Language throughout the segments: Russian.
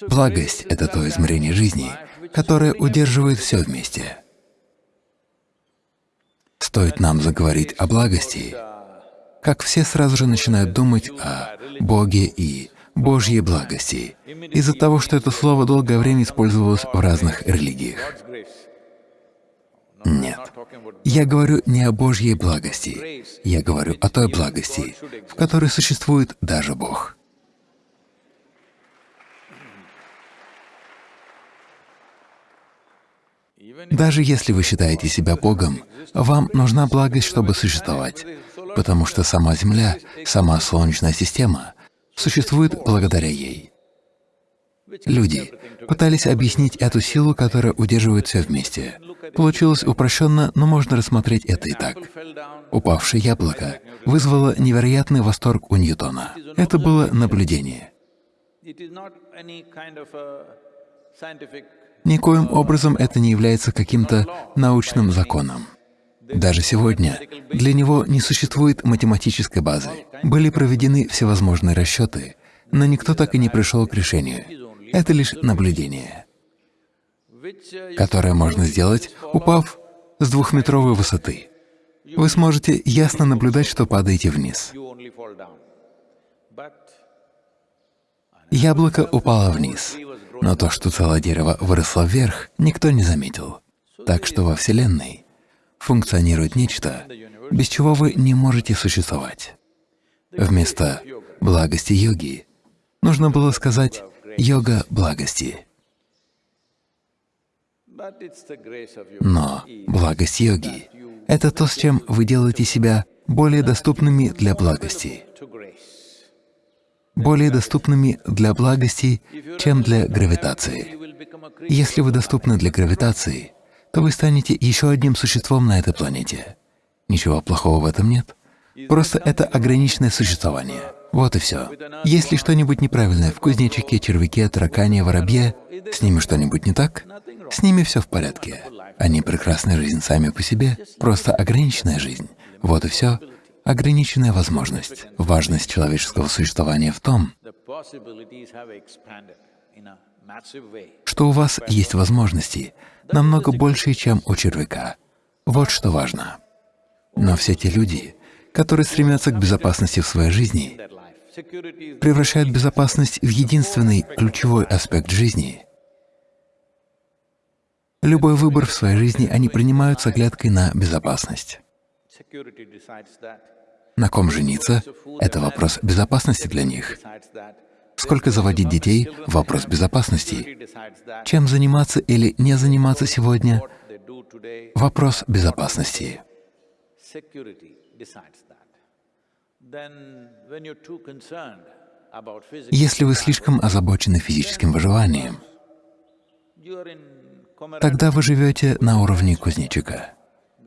Благость — это то измерение жизни, которое удерживает все вместе. Стоит нам заговорить о благости, как все сразу же начинают думать о Боге и Божьей благости, из-за того, что это слово долгое время использовалось в разных религиях. Нет. Я говорю не о Божьей благости, я говорю о той благости, в которой существует даже Бог. Даже если вы считаете себя Богом, вам нужна благость, чтобы существовать, потому что сама Земля, сама Солнечная система существует благодаря ей. Люди пытались объяснить эту силу, которая удерживает все вместе. Получилось упрощенно, но можно рассмотреть это и так. Упавшее яблоко вызвало невероятный восторг у Ньютона. Это было наблюдение. Никоим образом это не является каким-то научным законом. Даже сегодня для него не существует математической базы. Были проведены всевозможные расчеты, но никто так и не пришел к решению. Это лишь наблюдение, которое можно сделать, упав с двухметровой высоты. Вы сможете ясно наблюдать, что падаете вниз. Яблоко упало вниз, но то, что целое дерево выросло вверх, никто не заметил. Так что во Вселенной функционирует нечто, без чего вы не можете существовать. Вместо благости йоги нужно было сказать йога благости. Но благость йоги — это то, с чем вы делаете себя более доступными для благости более доступными для благости, чем для гравитации. Если вы доступны для гравитации, то вы станете еще одним существом на этой планете. Ничего плохого в этом нет. Просто это ограниченное существование. Вот и все. Если что-нибудь неправильное в кузнечике, червяке, таракане, воробье, с ними что-нибудь не так, с ними все в порядке. Они прекрасная жизнь сами по себе, просто ограниченная жизнь. Вот и все ограниченная возможность. Важность человеческого существования в том, что у вас есть возможности намного больше, чем у червяка. Вот что важно. Но все те люди, которые стремятся к безопасности в своей жизни, превращают безопасность в единственный ключевой аспект жизни. Любой выбор в своей жизни они принимают с оглядкой на безопасность. На ком жениться — это вопрос безопасности для них. Сколько заводить детей — вопрос безопасности. Чем заниматься или не заниматься сегодня — вопрос безопасности. Если вы слишком озабочены физическим выживанием, тогда вы живете на уровне кузнечика.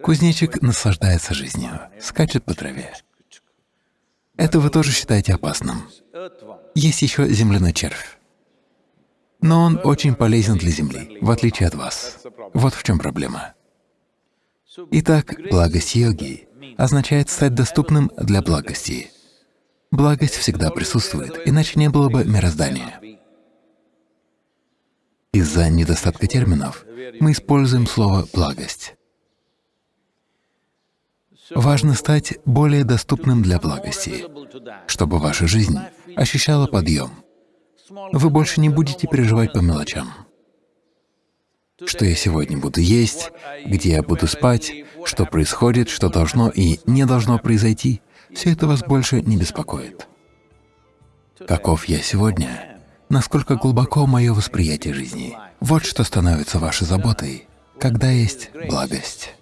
Кузнечик наслаждается жизнью, скачет по траве. Это вы тоже считаете опасным. Есть еще земляной червь. Но он очень полезен для Земли, в отличие от вас. Вот в чем проблема. Итак, благость йоги означает стать доступным для благости. Благость всегда присутствует, иначе не было бы мироздания. Из-за недостатка терминов мы используем слово «благость». Важно стать более доступным для благости, чтобы ваша жизнь ощущала подъем. Вы больше не будете переживать по мелочам. Что я сегодня буду есть, где я буду спать, что происходит, что должно и не должно произойти — все это вас больше не беспокоит. Каков я сегодня? Насколько глубоко мое восприятие жизни? Вот что становится вашей заботой, когда есть благость.